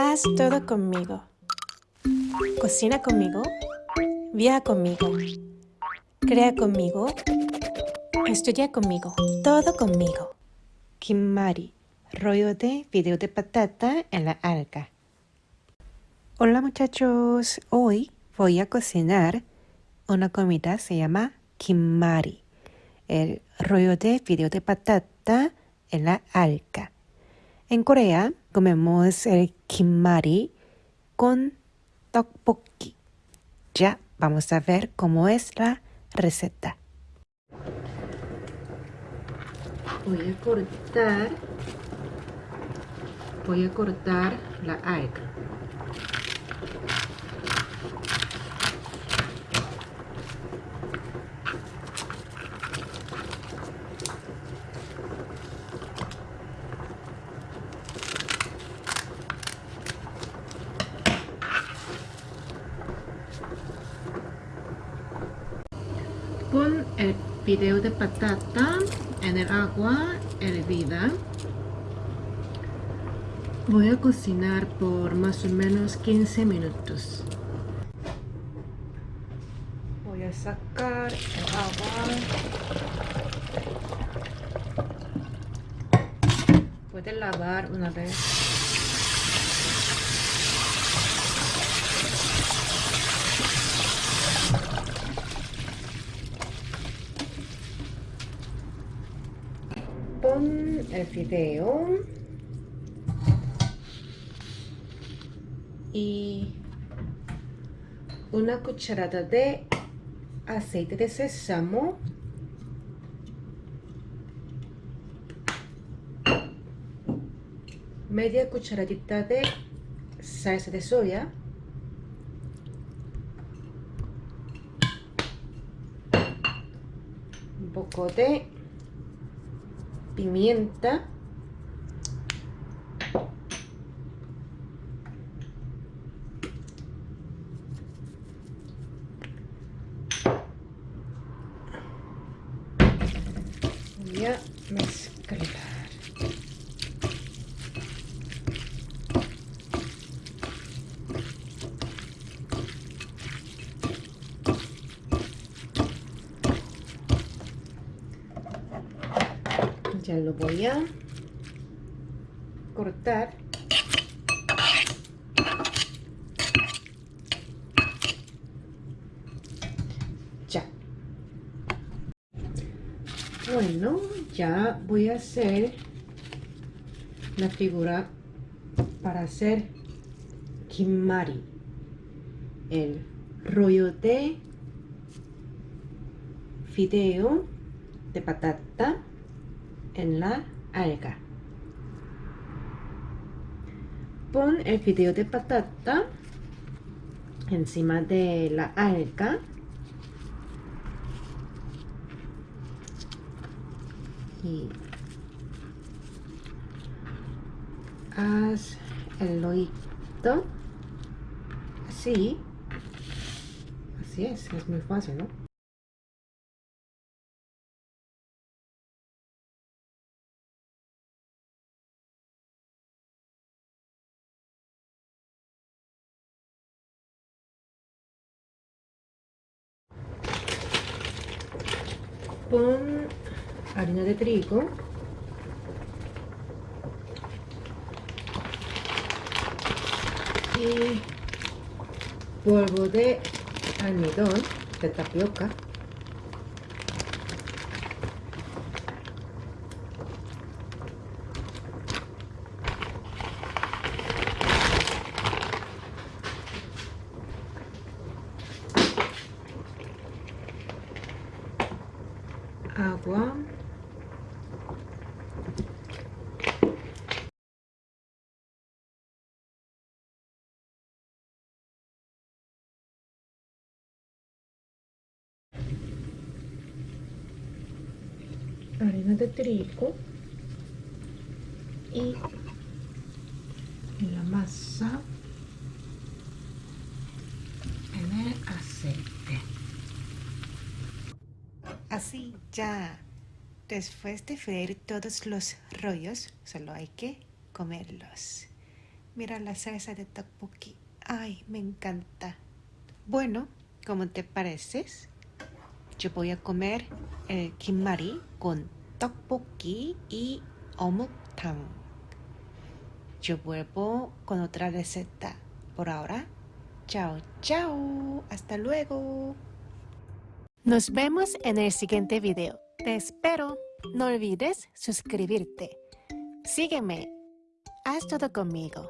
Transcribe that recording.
Haz todo conmigo. Cocina conmigo. Viaja conmigo. Crea conmigo. Estudia conmigo. Todo conmigo. Kimari, rollo de video de patata en la alga. Hola muchachos, hoy voy a cocinar una comida se llama kimari, el rollo de video de patata en la alga. En Corea comemos el kimari con tteokbokki. Ya vamos a ver cómo es la receta. Voy a cortar voy a cortar la alga. El video de patata en el agua hervida. Voy a cocinar por más o menos 15 minutos. Voy a sacar el agua. Puede lavar una vez. pon el fideo. Y una cucharada de aceite de sésamo. Media cucharadita de salsa de soya. Un poco de pimienta. Voy a mezclar ya lo voy a cortar. Ya. Bueno ya voy a hacer la figura para hacer kimari el rollo de fideo de patata en la alga. Pon el fideo de patata encima de la alga. Y haz el loito así. Así es, es muy fácil, ¿no? Pon harina de trigo. Y polvo de almidón de tapioca agua harina de trigo y la masa Así ya. Después de freír todos los rollos, solo hay que comerlos. Mira la salsa de tteokbokki. Ay, me encanta. Bueno, ¿cómo te pareces? Yo voy a comer el kimari con tteokbokki y omuktam. Yo vuelvo con otra receta. Por ahora, chao, chao. Hasta luego. Nos vemos en el siguiente video. Te espero. No olvides suscribirte. Sígueme. Haz todo conmigo.